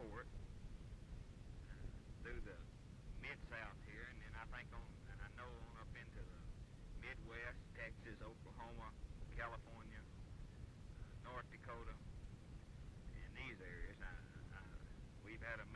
forward through the mid-south here, and then I think on, and I know on up into the Midwest, Texas, Oklahoma, California, uh, North Dakota, in these areas. I, I, we've had a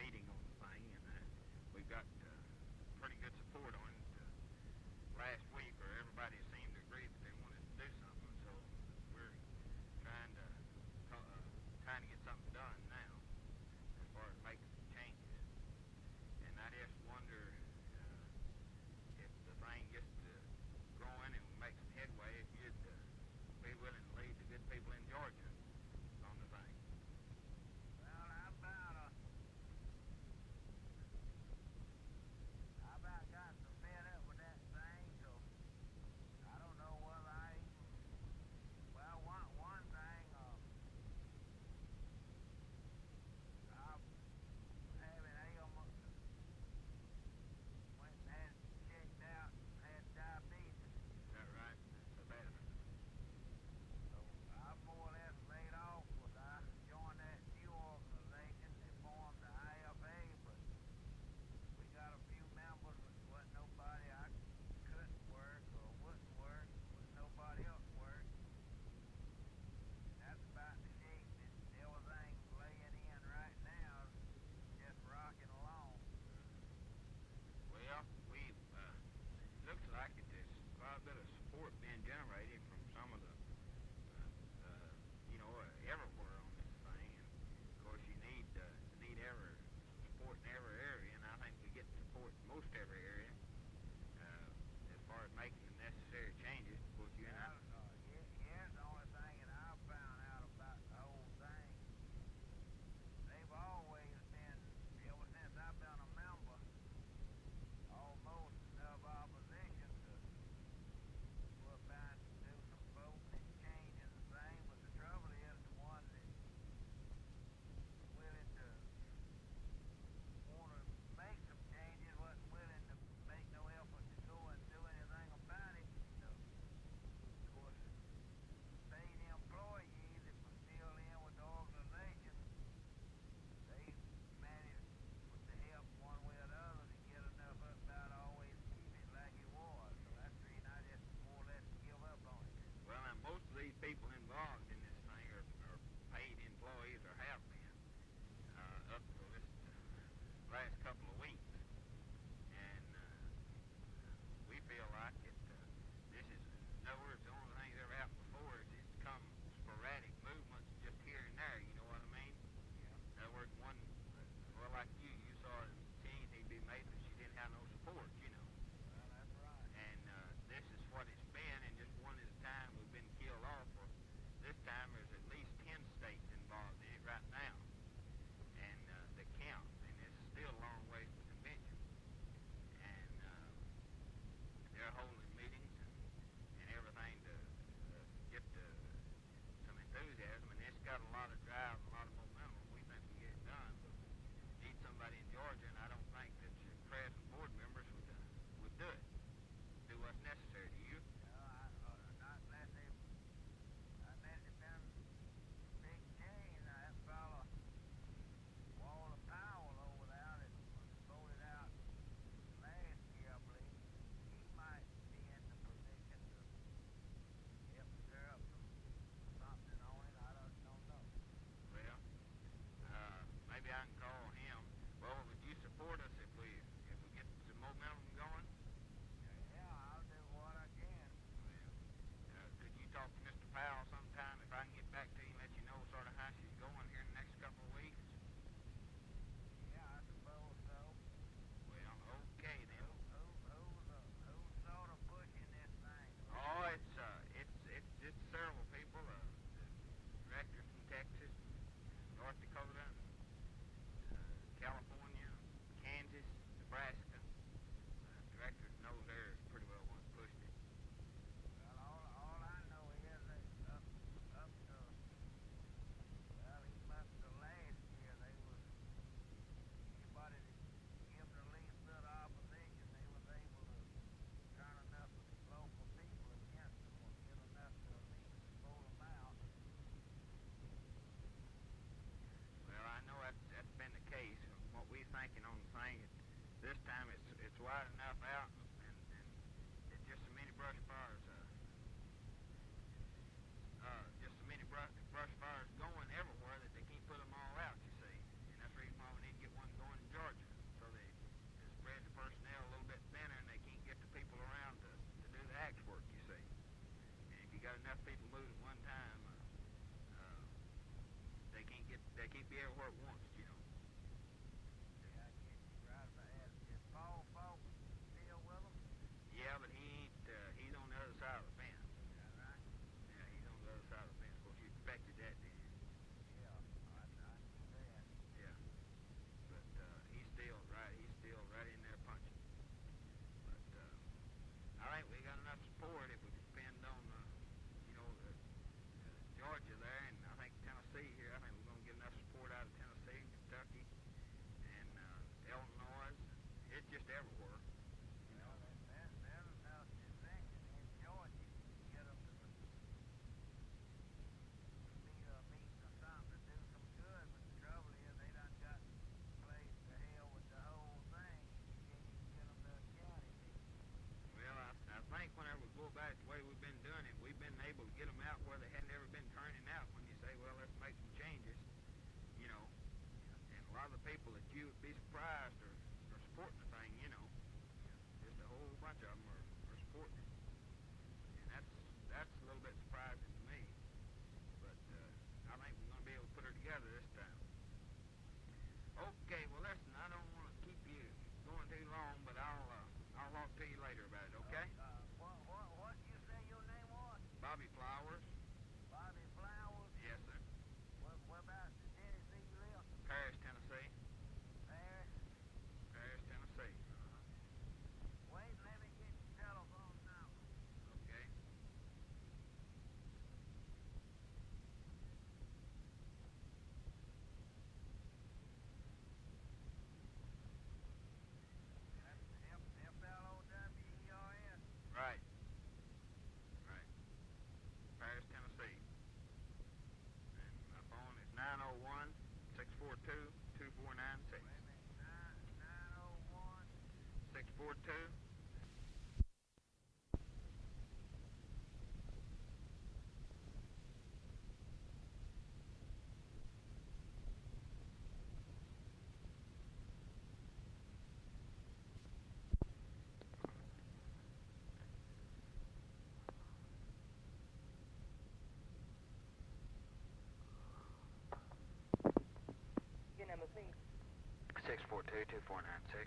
642 2496.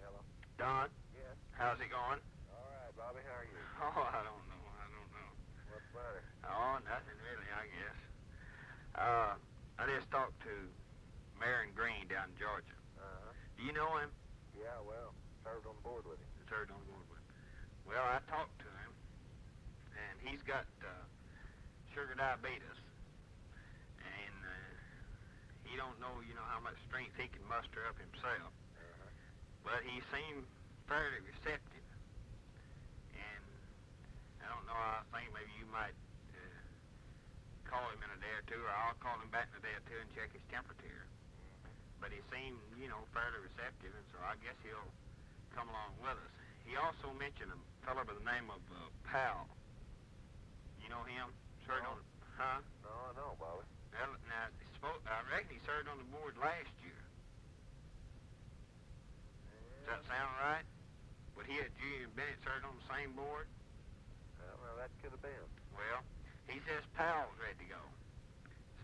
Hello? Don, Yes. how's it going? All right, Bobby, how are you? Oh, I don't know. I don't know. What's better? Oh, nothing really, I guess. Uh, I just talked to Marion Green down in Georgia. Uh-huh. Do you know him? Yeah, well, served on board with him. Served on board with. him. Well, I talked to him, and he's got uh, sugar diabetes, and uh, he don't know, you know, how much strength he can muster up himself. Uh-huh. But he seemed fairly receptive, and I don't know. I think maybe you might call him in a day or two, or I'll call him back in a day or two and check his temperature. But he seemed, you know, fairly receptive, and so I guess he'll come along with us. He also mentioned a fellow by the name of uh, Powell. You know him? Served No. on, huh? No, I know, Bobby. Well, now, he spoke, I reckon he served on the board last year. Does that sound right? But he had Julian Bennett served on the same board? Well, well, that could have been. Well, he says Powell's ready to go.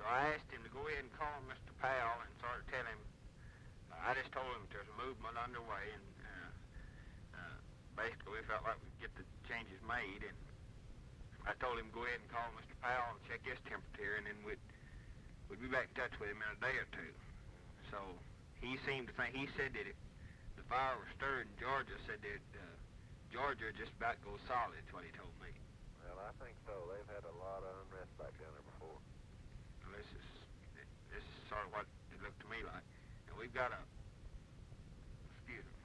So I asked him to go ahead and call Mr. Powell and sort of tell him. I just told him there's a movement underway, and uh, uh, basically we felt like we'd get the changes made. And I told him go ahead and call Mr. Powell and check his temperature, and then we'd we'd be back in touch with him in a day or two. So he seemed to think. He said that the fire was stirred in Georgia, said that uh, Georgia just about goes solid. That's what he told me. Well, I think so. They've had a lot of unrest back down there before. Well, this is this is sort of what it looked to me like. And we've got a excuse me.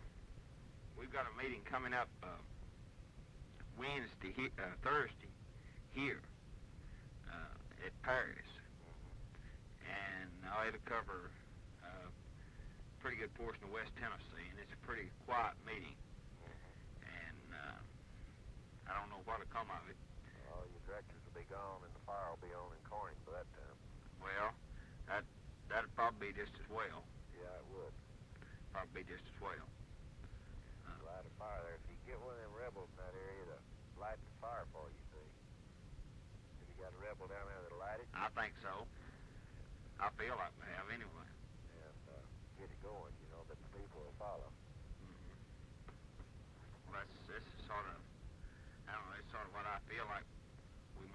We've got a meeting coming up uh, Wednesday, he, uh, Thursday, here uh, at Paris, and now it'll cover uh, a pretty good portion of West Tennessee, and it's a pretty quiet meeting. And uh, I don't know what'll come of it. Directors will be gone and the fire will be on in Corning by that time. Well, that that'd probably be just as well. Yeah, it would. Probably just as well. Uh, Light a fire there. If you get one of them rebels in that area to light the fire for you, see. Have you got a rebel down there that'll light it? I think so. I feel like we have anyway. And uh, get it going, you know, that the people will follow. Mhm. Well, that's this is sort of I don't know. It's sort of what I feel like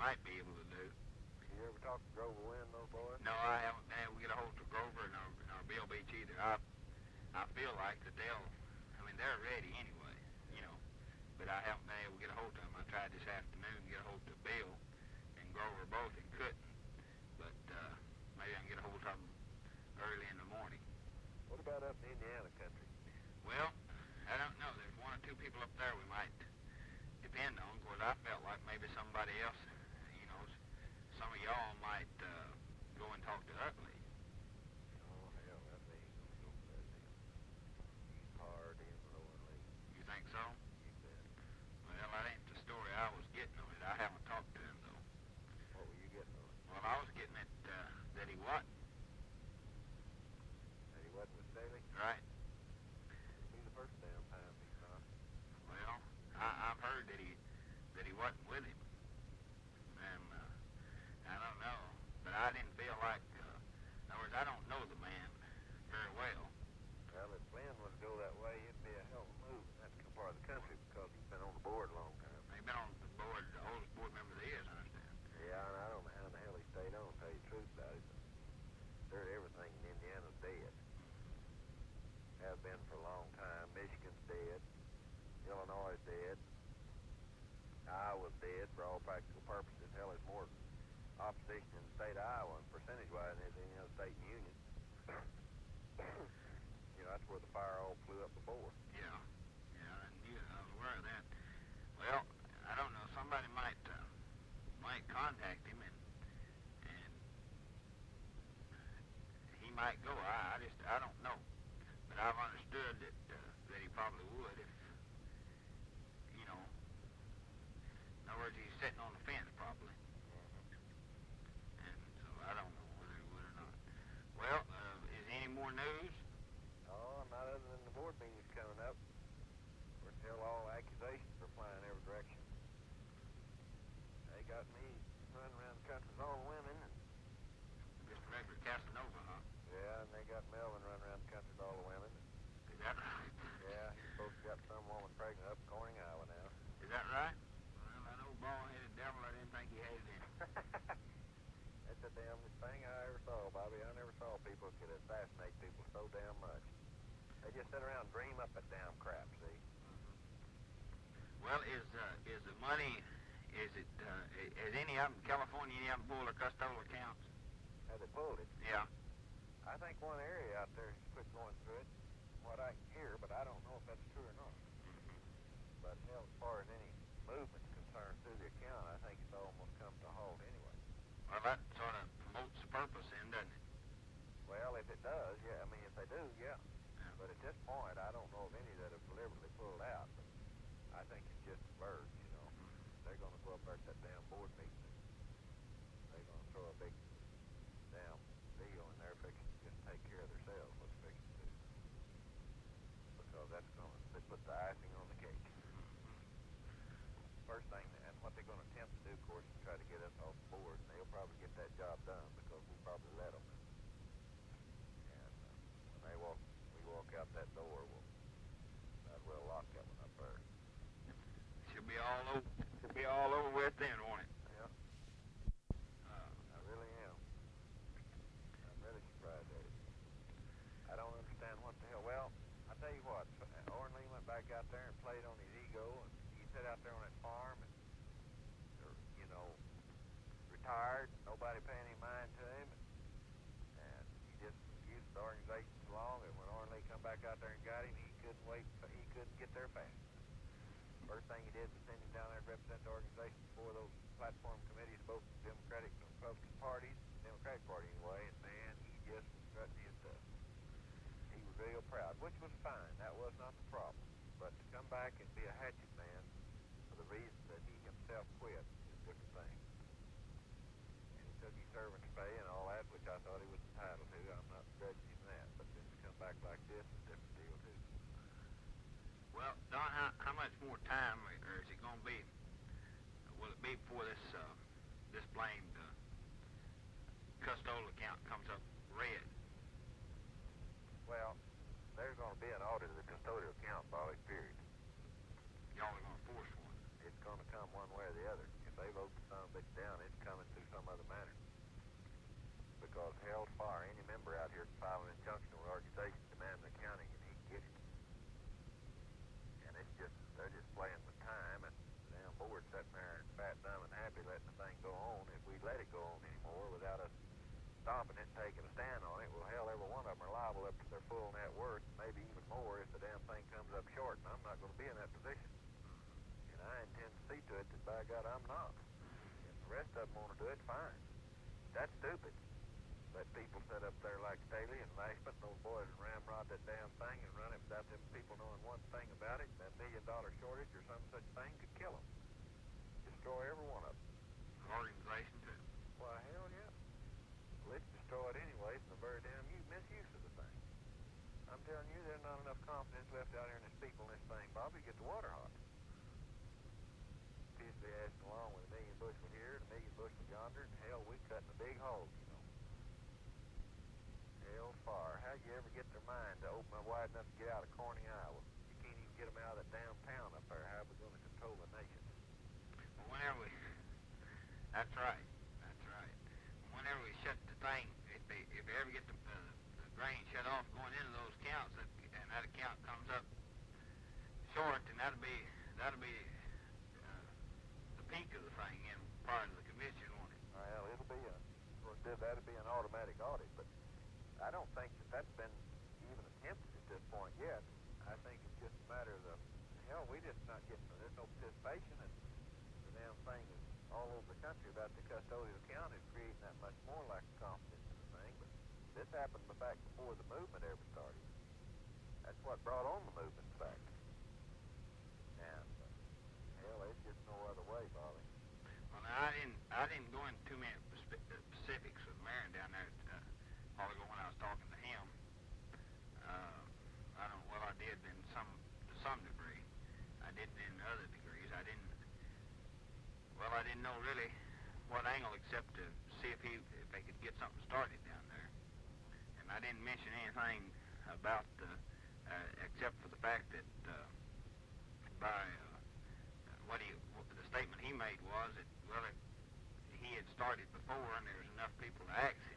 might be able to do. You ever talk to Grover Wynn, those boys? No, I haven't been able to get a hold of Grover nor, nor Bill Beach either. I I feel like that they'll. I mean, they're ready anyway, you know. But I haven't been able to get a hold of them. I tried this afternoon to get a hold of Bill and Grover both and couldn't. But uh, maybe I can get a hold of them early in the morning. What about up in Indiana country? Well, I don't know. There's one or two people up there we might depend on. Of course, I felt like maybe somebody else, you know, s- some of y'all might uh, go and talk to Utley. Oh, hell, that ain't gonna go for that deal. He's hard in low and lean. You think so? You bet. Well, that ain't the story I was getting on it. I haven't talked to him though. What were you getting on? Well, I was getting it uh, that he wasn't That he wasn't with Staley? right. Be the first damn time he's not. Well, I, I've heard that he that he wasn't with him, and uh, I don't know. But I didn't feel like. Uh, in other words, I don't know the man very well. Well, if Glenn was to go that way, it'd be a hell of a move in that part of the country because he's been on the board a long time. He's been on the board, the oldest board member there is, I understand. Yeah, and I don't know how in the hell he stayed on, to tell you the truth about it. But heard everything in Indiana's dead. Have been for a long time. Michigan's dead. Illinois is dead. Iowa's dead for all practical purposes. Hell, there's more opposition in the state of Iowa, percentage-wise, than any other state in the union. you know, that's where the fire all flew up before. Yeah, yeah, I knew, I was aware of that. Well, I don't know. Somebody might uh, might contact him and and he might go. I, I just I don't know, I've understood that uh, that he probably would if you know. In other words, he's sitting on the fence probably, and so I don't know whether he would or not. Well, uh, is there any more news? Oh, not other than the board meeting's coming up. We're still all accusations are flying every direction. They got me running around the country with all the women, and Just regular Casanova, huh? yeah, and they got Melvin running around the country with all the women. Is that right? Yeah, he's supposed to got some woman pregnant up in Corning, Iowa now. Is that right? Well, that old bald-headed devil, I didn't think he had it in him. That's the damnedest thing I ever saw, Bobby. I never saw people could assassinate people so damn much. They just sit around and dream up that damn crap, see? Well, is uh, is the money, is it, uh, i- has any of them, California, any of them pulled their custodial accounts? How they pulled it. Yeah. I think one area out there has quit going through it, what I hear, but I don't know if that's true or not. But hell, as far as any movement's concerned through the account, I think it's almost come to a halt anyway. Well, that sort of purpose then, doesn't it? Well, if it does, yeah. I mean, if they do, yeah. Yeah. But at this point, I don't know of any that have deliberately pulled out. But I think it's just birds, you know. Mm-hmm. They're going to go up there at that damn board meeting. And they're going to throw a big damn deal in there fixing to just take care of themselves. What's fixing to do? Because that's going to put the icing on the cake. First thing, and what they're going to attempt to do, of course, is try to get us off the board, and they'll probably get that job done because we probably let them. And uh, when they walk, we walk out that door, we'll might as well lock that one up there. Should be all over, should be all over with then, won't it? Yeah, Uh, I really am. I'm really surprised at it. I don't understand what the hell. Well, I tell you what, Oren Lee went back out there and played on his ego, and he sat out there on that farm, and er, you know, retired, nobody paying any mind to him, and, and he just used the organization so long that when Oren Lee come back out there and got him, he couldn't wait, he couldn't get there fast. First thing he did was send him down there to represent the organization before those platform committees, both Democratic and Republican parties, Democratic Party anyway, and man, he just was strutting his stuff. He was real proud, which was fine. That was not the problem. But to come back and be a hatchet man for the reason that he himself quit is a different thing. Kentucky servants pay and all that, which I thought he was entitled to. I'm not grudging him that, but then to come back like this is a different deal too. Well, Don, how, how much more time, or is it going to be? Will it be before this uh, this blamed uh, custodial account comes up red? Well, there's going to be an audit of the custodial account, Bobby, period. Y'all are going to force one. It's going to come one way or the other. If they vote the son of a bitch down, it's coming through some other manner. Because hell's fire, any member out here can file an injunction with organization demanding accounting, and he can get it. And it's just, they're just playing with time, and the damn board's sitting there fat, dumb, and happy letting the thing go on. If we let it go on anymore without us it and taking a stand on it, well, hell, every one of them are liable up to their full net worth, maybe even more if the damn thing comes up short, and I'm not going to be in that position. And I intend to see to it that, by God, I'm not. If the rest of them want to do it, fine. That's stupid. Let people sit up there like Staley and Lashman, those boys, and ramrod that damn thing and run it without them people knowing one thing about it. That million dollar shortage or some such thing could kill them. Destroy every one of them. Organization too. Why, hell yeah. Let's destroy it anyways, and the very damn misuse of the thing. I'm telling you, there's not enough confidence left out here in this people in this thing, Bobby, to get the water hot. Peacefully asking along with a million bushel here and a million bushel yonder, and hell, we cutting a big hole, you know. Hell fire. How'd you ever get their mind to open up wide enough to get out of Corning, Iowa? You can't even get them out of that damn town up there. How are we going to control the nation? Whenever we, that's right, that's right. Whenever we shut the thing, if they if they ever get the, uh, grain shut off going into those accounts, that, and that account comes up short, then that'll be that'll be uh, the peak of the thing in part of the commission, won't it? Well, it'll be a, that'll be an automatic audit, but I don't think that that's been even attempted at this point yet. I think it's just a matter of the, hell, we just not getting, there's no participation, and the damn thing is all over the country about the custodial account is creating that much more lack of confidence in the thing, but this happened back before the movement ever started. That's what brought on the movement, in fact. And, uh, hell, there's just no other way, Bobby. Well, now, I didn't I didn't go into too many uh, specifics with Marion down there uh, a while ago when I was talking to him. Uh, I don't. Well, I did in some to some degree. I didn't in other degrees. I didn't. Well, I didn't know really what angle except to see if he if they could get something started I didn't mention anything about uh, uh, except for the fact that uh, by uh, what he the statement he made was that well it, he had started before and there was enough people to ask him,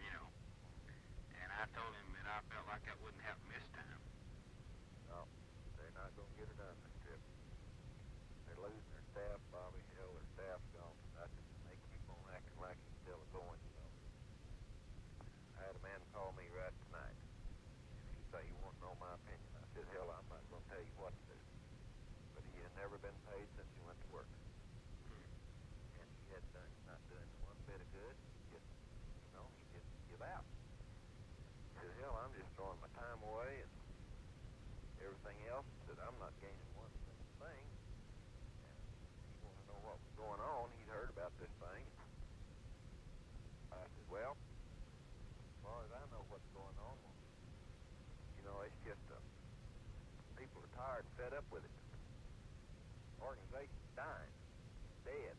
you know. And I told him that I felt like that wouldn't happen this time. No, they're not going to get it done this trip. They're losing their staff, Bobby. Hell, their staff's gone to nothing. They keep on acting like he's still going, you know. I had a man call me right tonight. And he say he wanted to know my opinion. I said, hell, I'm not going to tell you what to do. But he had never been paid since he went to work. And he had done, not doing one bit of good. Just, you know, he just give out. He said, hell, I'm just throwing my time away and everything else that I'm not gaining one thing. And he wanted to know what was going on. He'd heard about this thing. I said, well, as far as I know what's going on, well, you know, it's just uh, people are tired and fed up with it. Organization's dying, dead.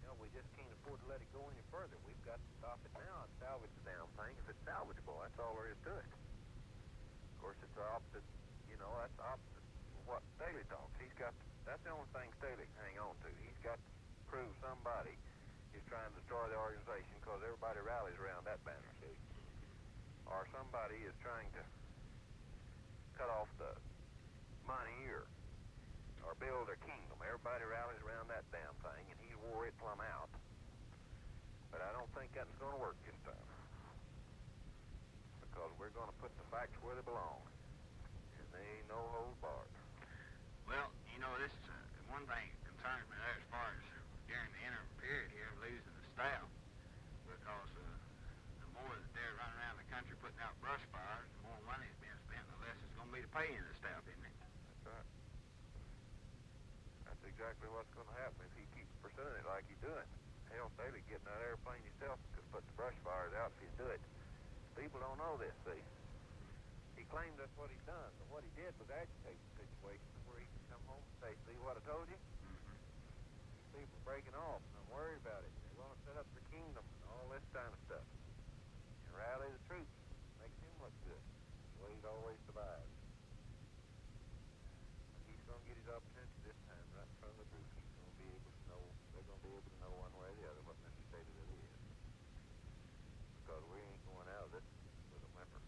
You know, we just can't afford to let it go any further. We've got to stop it now and salvage the damn thing if it's salvageable. That's all there is to it. Of course, it's the opposite. You know, that's the opposite of what Staley talks. He's got. That's the only thing Staley can hang on to. He's got to prove somebody is trying to destroy the organization because everybody rallies around that banner, see? Or somebody is trying to cut off the money or or build their kingdom. Everybody rallies around that damn thing, and he wore it plumb out. But I don't think that's going to work this time. We're going to put the facts where they belong. And they ain't no holds barred. Well, you know this uh, one thing that concerns me there as far as uh, during the interim period here of losing the staff because uh, the more that they're running around the country putting out brush fires, the more money is being spent, the less it's going to be to pay in the staff, isn't it? That's right. That's exactly what's going to happen if he keeps pursuing it like he's doing. Hell, Staley getting that airplane yourself could put the brush fires out if you do it. People don't know this, see. He claims that's what he's done, but what he did was agitate the situation where he could come home and say, see what I told you? Mm-hmm. These people breaking off, and I'm worried about it. They're going to set up their kingdom and all this kind of stuff. And rally the troops. Makes him look good. The way he's always survived. But he's going to get his opportunity this time, right in front of the group. He's going to be able to know, they're going to be able to know one way or the other what Mr. Staley really is. Because we ain't going out of this with a whimper.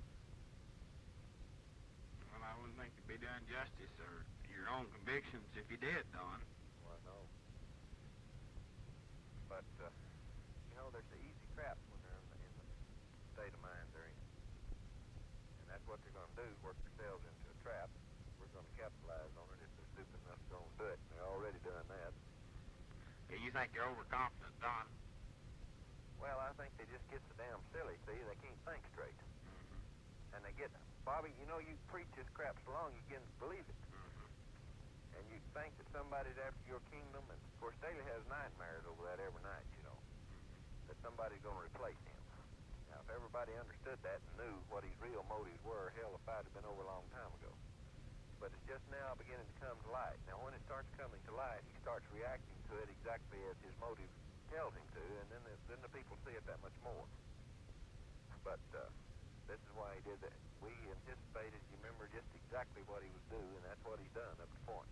Well, I wouldn't think you'd be doing justice or your own convictions if you did, Don. Well, I know. But, uh, you know, there's the easy traps when they're in the, in the state of mind they're in. And that's what they're going to do, work themselves into a trap. We're going to capitalize on it if they're stupid enough to go and do it. And they're already doing that. Yeah, you think you're overconfident, Don? Well, I think they just get so damn silly, see? They can't think straight. Mm-hmm. And they get, Bobby, you know, you preach this crap so long, you begin to believe it. And you'd think that somebody's after your kingdom, and of course Staley has nightmares over that every night, you know, that somebody's going to replace him. Now, if everybody understood that and knew what his real motives were, hell, the fight have been over a long time ago. But it's just now beginning to come to light. Now, when it starts coming to light, he starts reacting to it exactly as his motive tells him to, and then the, then the people see it that much more. But uh, this is why he did that. We anticipated, you remember, just exactly what he was due, and that's what he's done up to point.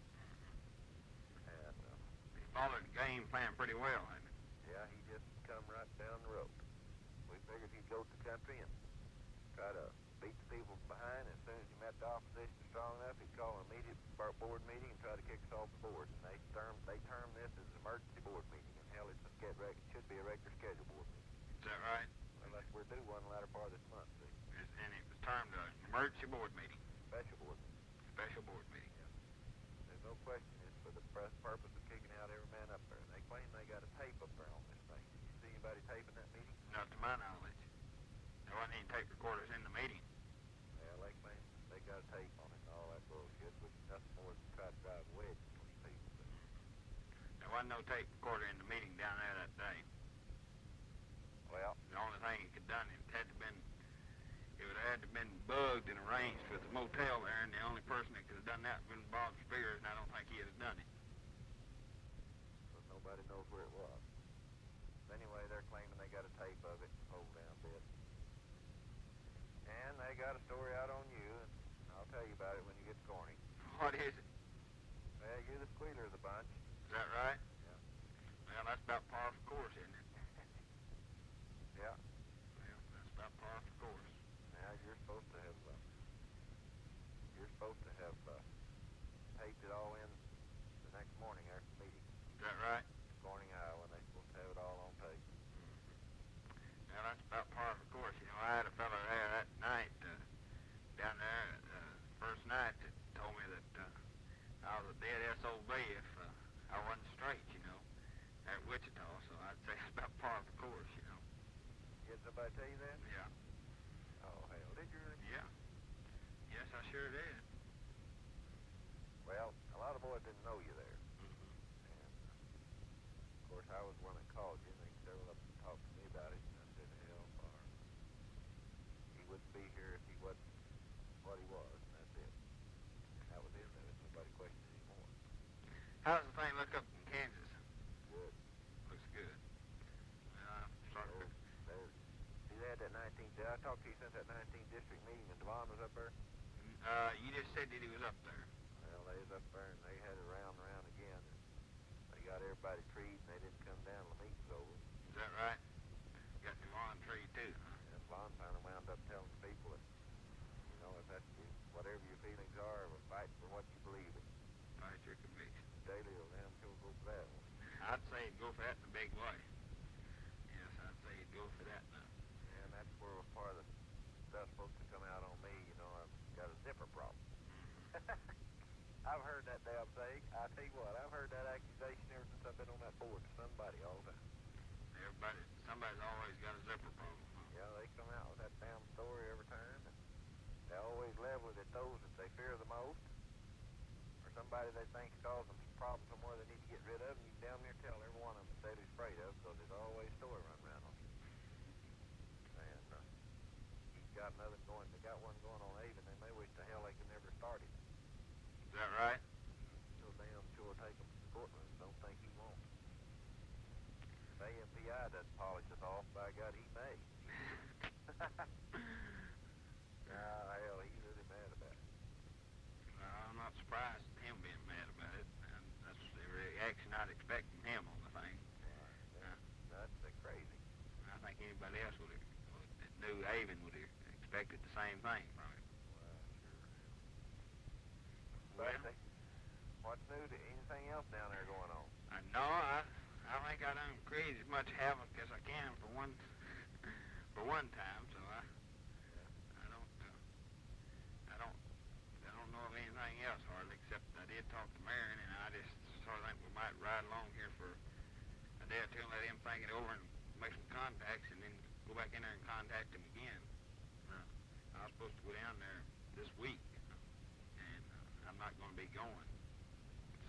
Followed the game plan pretty well, hasn't he? yeah, he just come right down the road. We figured he'd go to the country and try to beat the people behind. As soon as he met the opposition strong enough, he'd call an immediate board meeting and try to kick us off the board. And they term they term this as an emergency board meeting. And hell, it's a reg- it should be a regular scheduled board meeting. Is that right? Unless we're due one latter part of this month, see? And it was termed an emergency board meeting, Special board meeting. special board meeting. There's no question it's for the press purpose of kicking out every man up And they got a tape up there on this thing. Did you see anybody taping that meeting? Not to my knowledge. There wasn't any tape recorders in the meeting. Well, they claim they got a tape on it and all that bullshit, which is nothing more than try to drive a wedge between people. But There wasn't no tape recorder in the meeting down there that day. Well, The only thing he could done, it had to been, it would have had to been bugged and arranged with the motel there, and the only person that could have done that would have been Bob Spears, and I don't think he'd have done it. Nobody knows where it was. Anyway, they're claiming they got a tape of it, hold down bit. And they got a story out on you, and I'll tell you about it when you get to Corny. What is it? Well, you're the squealer of the bunch. Is that right? Yeah. Well, that's about par for course, isn't it? Yeah. Well, that's about par for course. Now you're supposed to have, uh, you're supposed to have uh, taped it all in the next morning after the meeting. Is that right? Corning, Iowa, and they're supposed to have it all on tape. Well, that's about par for course. You know, I had a fellow there that night, uh, down there, uh, first night, that told me that uh, I was a dead SOB if uh, I wasn't straight, you know, at Wichita. So I'd say it's about par for course, you know. Did somebody tell you that? Yeah. Oh, hell, did you really? Yeah. Yes, I sure did. Well, a lot of boys didn't know you there. Mm-hmm. And, uh, of course, I was the one that called you, and they several of them talked to me about it, and I said, hell, far. He wouldn't be here if he wasn't what he was, and that's it. And that was it. There was nobody questioned anymore. How's the thing look up in Kansas? Good. Looks good. Well, I'm starting So, to... there, see, they had that 19th, did I to you since that 19th district meeting, and Devon was up there? Uh, you just said that he was up there. Well, they was up there, and they had it round and round again, and they got everybody treed, and they didn't come down till the meeting was over. Is that right? Got the lawn tree, too, huh? And Vaughn finally wound up telling the people that, you know, if that's you, whatever your feelings are, we're fighting for what you believe in. Fight your conviction. Staley will damn sure go for that one. I'd say go for that in a big way. Yes, I'd say he'd go for that now. And that's where part of the stuff supposed to come out on me, you know, I've got a zipper problem. I've heard that damn thing. I tell you what, I've heard that accusation ever since I've been on that board to somebody all the time. Everybody, somebody's always got a zipper problem. Huh? Yeah, they come out with that damn story every time. And they always level it at those that they fear the most, or somebody they think's causing some problems somewhere they need to get rid of. And you damn near tell every one of them that Staley's afraid of because there's always a story run around on you. And uh, he's got another going. They got one going on Avon. They may wish to hell they could never start it. Is that right? So damn sure take him to the courtroom. Don't think he won't. If AMPI doesn't polish us off, by God, he may. Ah, hell, he's really mad about it. Well, I'm not surprised at him being mad about it. And that's the reaction I'd expect from him on the thing. Right. That's, that's uh, crazy. I think anybody else would have, that knew Avon would have expected the same thing from him. Well, sure. Well, what's new? To, anything else down there going on? I know I, I think I done create as much havoc as I can for one, for one time. So I, I don't, uh, I don't, I don't know of anything else hardly except I did talk to Marion, and I just sort of think we might ride along here for a day or two and let him think it over and make some contacts, and then go back in there and contact him again. Uh, I was supposed to go down there this week, and uh, I'm not going to be going.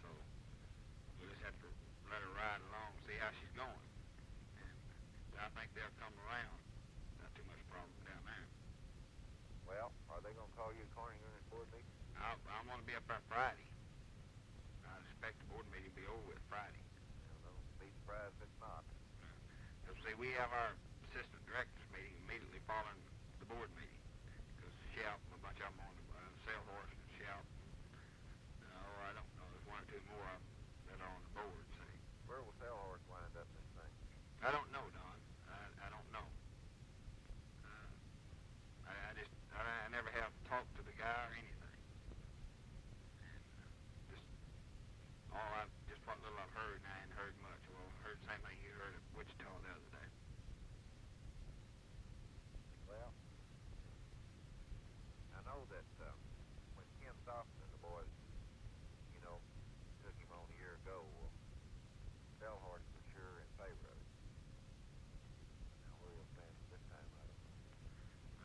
So we'll just have to let her ride along, see how she's going. And I think they'll come around. Not too much problem down there. Well, are they going to call you a corner unit board meeting? To be up there Friday. I expect the board meeting to be over with Friday. Well, don't be surprised if it's not. See, we have our assistant directors meeting immediately following the board meeting. Because Shout, and a bunch of them on the uh, Sail Horse and Shout. Oh, I don't know. There's one or two more of them that are on the board, see. Where will Sailhorse wind up this thing? I don't know, Don. I, I don't know. Uh, I, I just, I, I never have talked to the guy or anything. And uh, just, all I, just what little I've heard, and I hadn't heard much. Well, I heard the same thing you heard at Wichita the other day. Well, I know that um, when Ken Stockton and the boys, you know, took him on a year ago, well, Sailhorse was sure in favor of it. Now, where he'll stand this time, I don't know.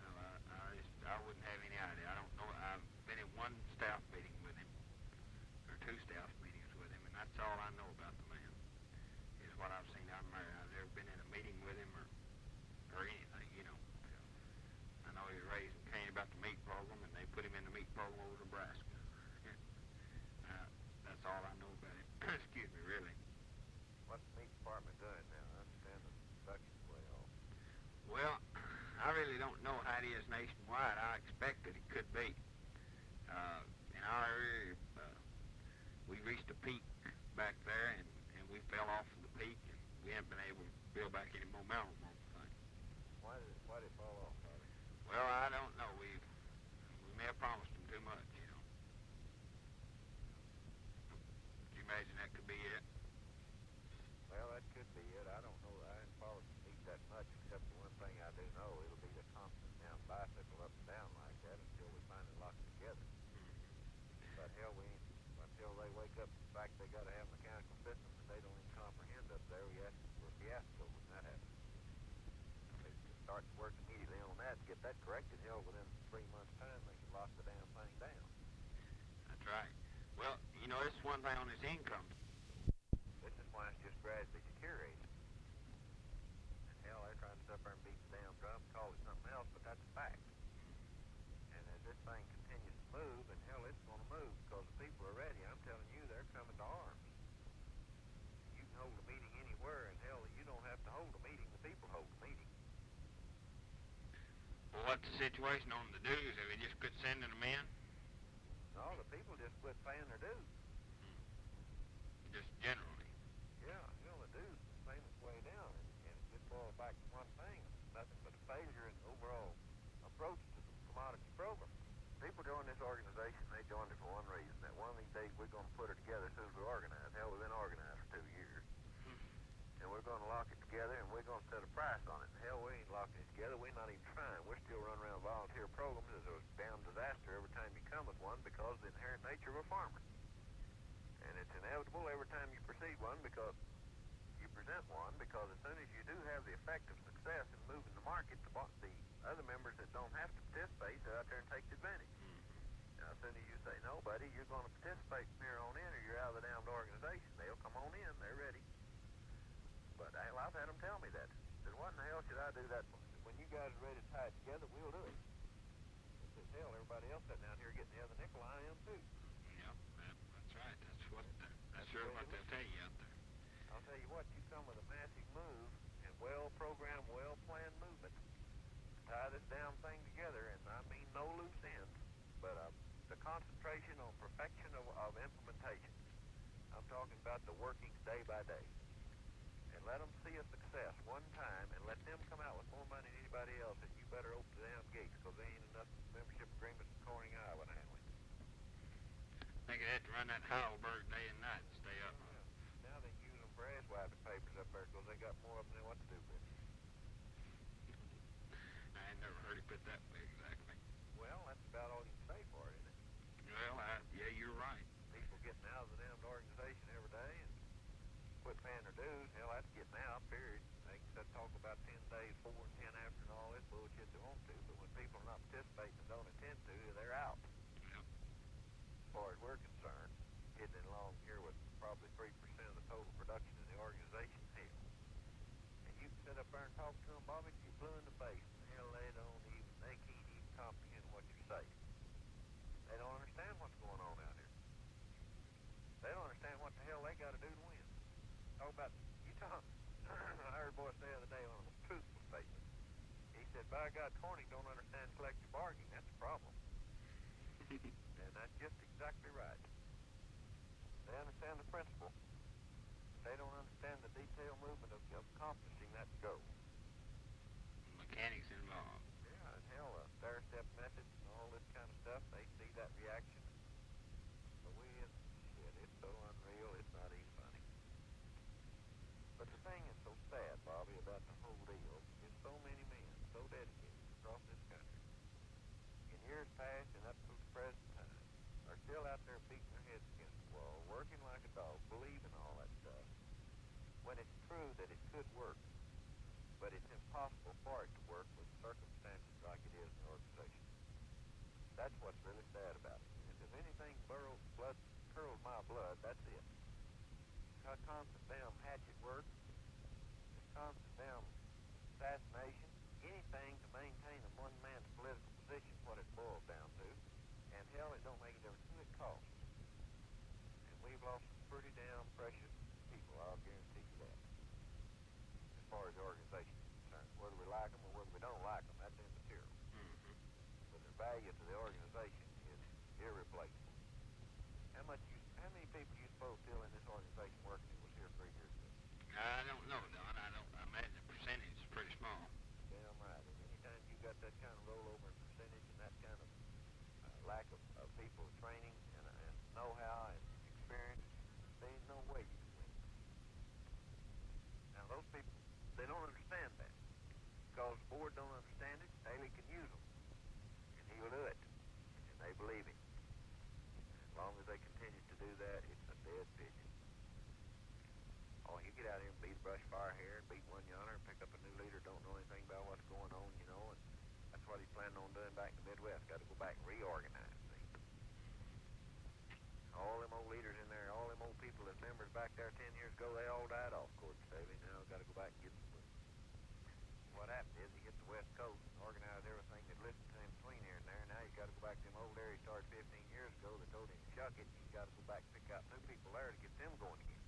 Well, I, I just, I wouldn't have any idea. I don't know. I've been in one staff meeting with him, or two staff meetings with him, and that's all I know about the man. Is what I've seen out there. I've never been in a meeting with him or, or anything, you know. So, I know he was raising Cain about the meat program, and they put him in the meat program over Nebraska. uh, that's all I know about him. Excuse me, really. What's the meat department doing now? I understand the production's way off. Well, I really don't know how it is nationwide. I expect that it could be. Uh, in our area, uh, we reached a peak back there, and, and we fell off of the peak, and we haven't been able to build back any momentum on the thing. Why did it, why did it fall off? Well, I don't know. We we may have promised them too much, you know. Could you imagine that could be it? Well, that could be it. I don't know. I didn't follow the meat that much, except the one thing I do know, it'll be the constant down bicycle up and down like that until we finally lock it together. But hell, we ain't, until they wake up to the fact they got to have mechanical systems that they don't even comprehend up there, we ask for a fiasco when that happens. If they can start to work immediately on that and get that corrected, hell, within three months' time, they can lock the damn thing down. That's right. Well, you know, it's one thing on his income. This is why it's just gradually deteriorating. And hell, they're trying to sit there and beat the damn drum, call it something else, but that's a fact. And as this thing continues to move, and hell, it's going to move because the people are ready. I'm telling you, they're coming to arms. You can hold a meeting anywhere, and hell, you don't have to hold a meeting. The people hold the meeting. Well, what's the situation on the dues? Have we just quit sending them in? No, the people just quit paying their dues. Hmm. Just generally. Yeah, you know, the dues, the payment's way down, and, and it just boils back to one thing, nothing but a failure in the overall approach to the commodity program. People join this organization, they joined it for one reason, that one of these days we're going to put it together as soon as we organize. Hell, we've been organized for two years. And we're going to lock it together, and we're going to set a price on it. And hell, we ain't locking it together. We're not even trying. We're still running around volunteer programs as a damn disaster every time you come with one because of the inherent nature of a farmer. And it's inevitable every time you proceed one because you present one because as soon as you do have the effect of success in moving the market, the, the other members that don't have to participate go out there and take the advantage. Mm-hmm. Now, as soon as you say, no, buddy, you're going to participate from here on in or you're out of the damned organization, they'll come on in. They're ready. But I've had them tell me that. Said, what in the hell should I do that for? When you guys are ready to tie it together, we'll do it. Said, hell, everybody else sitting down here getting the other nickel, I am too. Yeah, that, that's right. That's what. That's, That's sure what they'll tell you out there. I'll tell you what, you come with a massive move and well-programmed, well-planned movement to tie this damn thing together, and I mean no loose ends, but uh, the concentration on perfection of, of implementation. I'm talking about the workings day by day. And let them see a success one time, and let them come out with more money than anybody else, and you better open the damn gates, because there ain't enough membership agreements in Corning, Iowa handle it. They could have to run that Heidelberg day and night to stay up. Now they use them for ass wiping papers up there, because they got more of them than what to do with. I ain't never heard it put that way exactly. Well, that's about all you can say for it, isn't it? Well, I, yeah, you're right. People getting out of the damned organization every day and quit paying their that's getting out, period. They can talk about 10 days, 4 and 10 after and all this bullshit they want to, but when people are not participating and don't intend to, they're out. Yep. As far as we're concerned, hitting along here with probably 3% of the total production in the organization, hell. And you can sit up there and talk to them, Bobby, till you're blue in the face. And hell, they don't even, they can't even comprehend what you're saying. They don't understand what's going on out here. They don't understand what the hell they got to do to win. Talk about, you talk, I heard a boy say the other day on a truthful statement. He said, by God, Corning don't understand collective bargaining. That's a problem. And that's just exactly right. They understand the principle. They don't understand the detailed movement of, of accomplishing that goal. Mechanics involved. Yeah, and hell, uh, stair step methods and all this kind of stuff, they see that reaction. But we, it's, shit, it's so unreal, it's not even funny. But the thing is so sad, Bobby, about the whole deal is so many men, so dedicated across this country, in years past and up to the present time, are still out there beating their heads against the wall, working like a dog, believing all that stuff, when it's true that it could work but it's impossible for it to work with circumstances like it is in the organization. That's what's really sad about it. If anything burrows blood curls my blood, that's it. This constant damn hatchet work, this constant damn assassination, anything to maintain a one man's political position, is what it boils down to. And hell, it don't make a difference who it costs. And we've lost some pretty damn precious people, I'll guarantee you that as far as the organization is concerned. Whether we like them or whether we don't like them, that's immaterial. Mm-hmm. But their value to the organization is irreplaceable. How much you, how many people you suppose still in this organization working that was here three years ago? I don't know, Don. I don't. I imagine the percentage is pretty small. Damn right. And anytime you got that kind of rollover in percentage and that kind of uh, lack of, of people training and, uh, and know-how and experience, there ain't no way you can win. Now those people, they don't understand that because the board don't understand it. Haley can use them, and he'll do it, and they believe him. As long as they continue to do that, it's a dead pigeon. Oh, you get out here and beat a brush fire here beat one yonder pick up a new leader, don't know anything about what's going on, you know, and that's what he's planning on doing back in the Midwest. Got to go back and reorganize. See? All them old leaders in there, all them old people as members back there ten years ago, they all died off, Court Staley. Now got to go back and get them. What happened is he hit the West Coast and organized everything that listened to him between here and there. Now you got to go back to them old areas he started 15 years ago. They told him to shuck it. You got to go back and pick new to get them going again.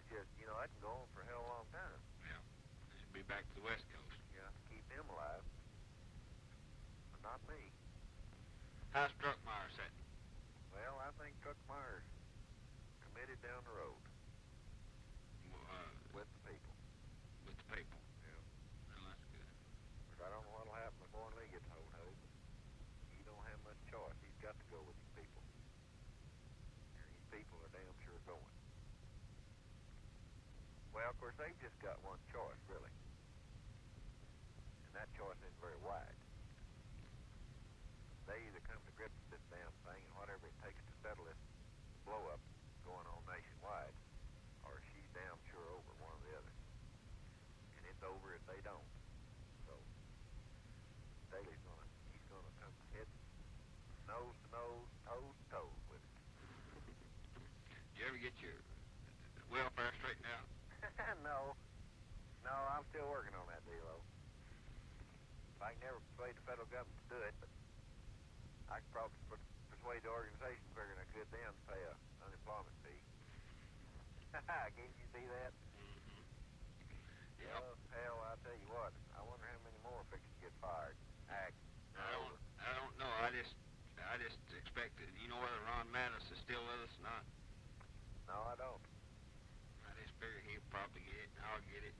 It's just, you know, I can go on for a hell of a long time. Yeah. They should be back to the West Coast. To keep them alive. But not me. How's Druckmeyer sitting? Well, I think Druckmeyer's committed down the road Uh, with the people. with the people. Yeah. Well, that's good. But I don't know what'll happen if Oren Lee gets hold of him. He don't have much choice. He's got to go with these people. And these people are damn sure going. Well, of course, they've just got one choice, really. And that choice isn't very wide. They either come to grips with this damn thing and whatever it takes to settle this blow up going on nationwide, or she's damn sure over one or the other. And it's over if they don't. So Staley's gonna he's gonna come head nose to nose, toes to toes with it. Did you ever get your welfare straightened out? no, No, I'm still working on that deal, though. I can never persuade the federal government to do it, but I can probably per- persuade the organization figuring I could them to pay a unemployment fee. Can't you see that? Mm-hmm. Well, hell, I tell you what, I wonder how many more fix to get fired. Act. I don't, I don't know. I just, I just expected. You know whether Ron Mattis is still with us or not? No, I don't. I just figure he'll probably get it. and I'll get it.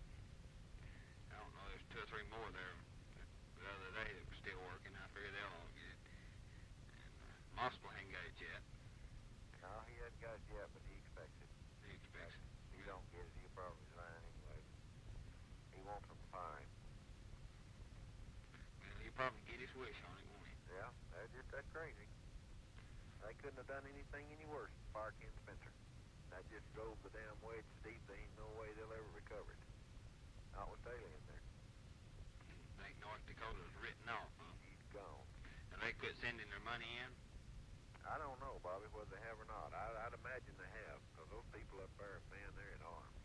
I don't know. There's two or three more there the other day that were still working. I figure they'll all get it. And uh, ain't got it yet. No, he hasn't got it yet, but he expects it. He expects it. If he don't get it, he'll probably resign anyway. He wants them fine. Well, he'll probably get his wish on it, won't he? Yeah, they're just that crazy. They couldn't have done anything any worse than fire Ken Spencer. That just drove the damn wedge deep there ain't no way they'll ever recover it. Not with Taylor in there. Think North Dakota's written off, huh? He's gone. And they quit sending their money in? I don't know, Bobby, whether they have or not. I, I'd imagine they have, because those people up there, man, they're in arms.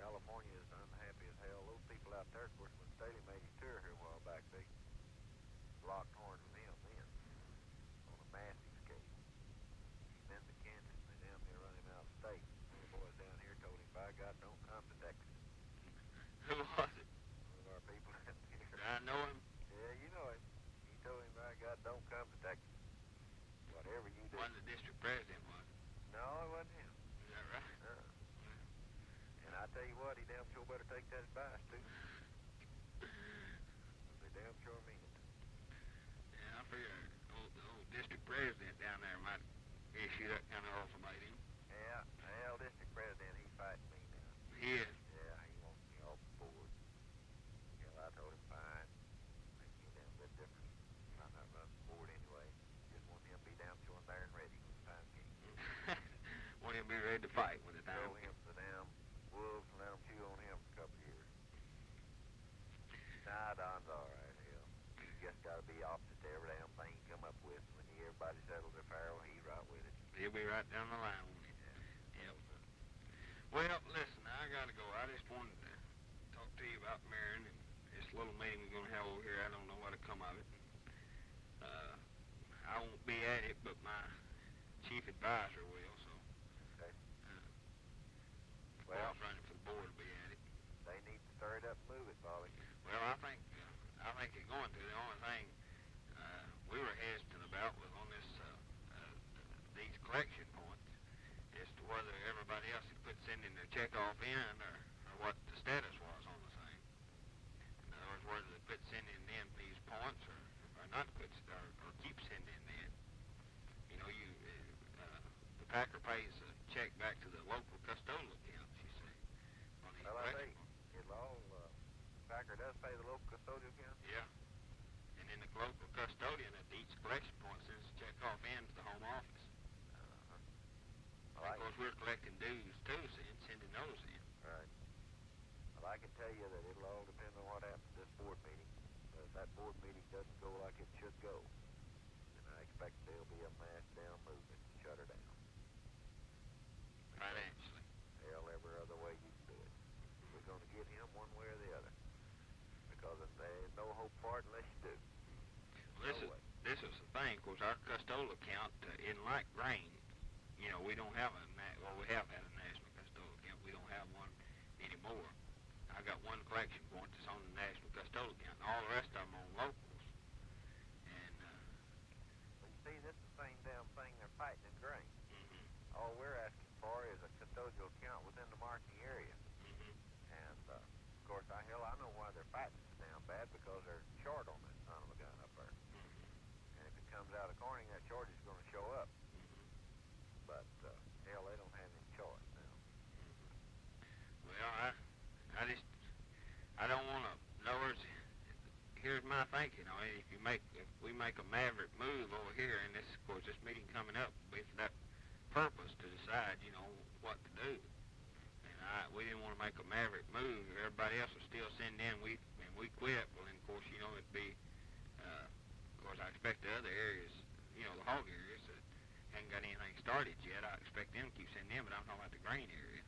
California is unhappy as hell. Those people out there, of course, when Staley made his tour here a while back, they locked horns with him then on a massive scale. He's been to Kansas, and they damn near run him out of state. The boys down here told him, by God, don't come to Texas. Who was it? One of our people out here. Did I know him? Yeah, you know it. He told him, by God, don't come to Texas. Whatever you do. Wasn't the district president, was? No, it wasn't him. Is that right? Uh, and I tell you what, he damn sure better take that advice too. They damn sure mean it. Yeah, I figure old, the old district president down there might issue that kind of ultimatum. Yeah, hell, district president, he's fighting me now. He is. Yeah, he wants me off the board. Hell, I told him fine. Make me a damn bit difference. I'm not running the board anyway. Just want him to be damn sure there and ready when the time came. Want him to be ready to fight when the time Throw comes. him to the damn wolves and let them chew on him for a couple of years. Nah, Don's all right, hell. You just gotta be opposite to every damn thing you come up with. When you, everybody settles their farrel, he's right with it. He'll be right down the line with him. Yep. Well, listen, I gotta go. I just wanted to talk to you about Marion and this little meeting we're gonna have over here. I don't know what'll come of it. Uh, I won't be at it, but my chief advisor will. So, Okay. uh, Well, well, running for the board will be at it. they need to stir it up and move it, Bobby. Well, I think uh, I think it's going to. The only thing uh, we were hesitant about was on this uh, uh, these collection points as to whether everybody else had quit sending their check off in or, or what the status was on the thing. In other words, whether they quit sending in these points or, or not quit or, or keep sending in. You know, you uh, the Packer pays a check back to the local custodial accounts. You see, on these Well, I think it'll all, uh, Packer does pay the local custodial account. Yeah. And then the local custodian at each collection point sends a check off in to the home office. Well, of course, we're collecting dues too, so and sending those in. Right. Well, I can tell you that it'll all depend on what happens at this board meeting. But if that board meeting doesn't go like it should go, then I expect there'll be a mass down movement to shut her down. Financially. Hell, every other way you can do it. We're going to get him one way or the other. Because there ain't no hope for it unless you do. Well, this No is way. this is the thing. because our custodial account uh, in like grain, you know, we don't have a well, we have had a national custodial account. We don't have one anymore. I got one collection point that's on the national custodial account, and all the rest of them on locals. And uh, But you see, this is the same damn thing they're fighting in grain. mhm, All we're asking for is a custodial account within the marketing area. mhm. And, uh, of course, I, hell, I know why they're fighting so damn bad because they're short on that son of a gun up there. And if it comes out of Corning, that shortage is going to show up. But, uh, hell, they don't have any choice now. Well, I, I just, I don't want to. In other words, my thinking. You know, if you make, if we make a maverick move over here, and this, of course, this meeting coming up with that purpose to decide, you know, what to do. And I, we didn't want to make a maverick move. If Everybody else will still send in. We, and we quit. Well, then, of course, you know, it'd be, uh, of course, I expect the other areas, you know, the hog areas that hadn't got anything started yet. I expect them to keep sending in, but I don't know about the grain area.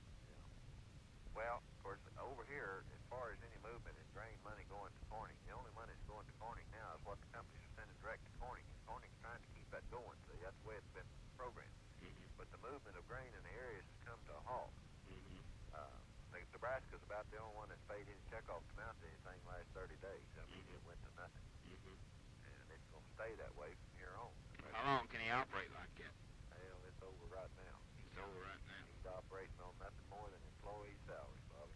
Well, of course, over here, as far as any movement in grain money going to Corning, the only money that's going to Corning now is what the companies are sending direct to Corning. And Corning's trying to keep that going, so that's the way it's been programmed. Mhm. But the movement of grain in the areas has come to a halt. Mhm. Uh, like Nebraska's about the only one that's paid any checkoff amount to anything last 30 days. I mean, it went to nothing. Mhm. And it's going to stay that way from here on. How long can he operate like that? Hell, it's over right now. It's over right now. He's operating on nothing more than employee salaries, Bobby.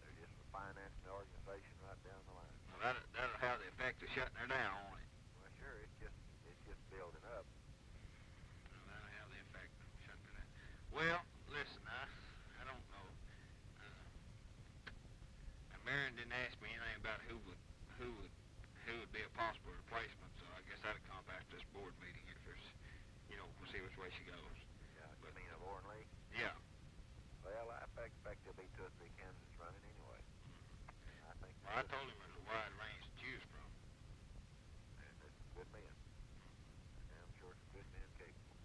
They're just financing the organization right down the line. Well, that that'll have the effect of shutting her down, won't it? Well, sure, it's just it's just building up. Well, that'll have the effect of shutting her down. Well, listen, I I don't know. Uh, Marion didn't ask me anything about who would who would who would be a possible replacement, so I guess that'll come back to this board meeting if there's, you know, we'll see which way she goes. Yeah, you But- mean of Oren Lee? Yeah. Well, I expect there'll be two or three candidates running anyway. I think Well, I told him there's a wide range to choose from. and there's some good men. And I'm sure some good men capable.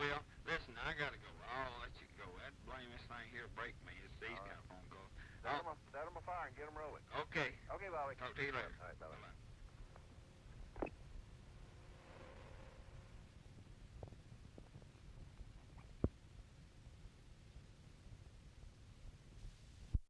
Well, listen, I gotta go. I'll let you go. That blame this thing here break me. It's these them, kind of phone calls. A, set fire and get 'em rolling. Okay. Okay, Bobby. Talk to you later. All right, bye-bye. Bye-bye.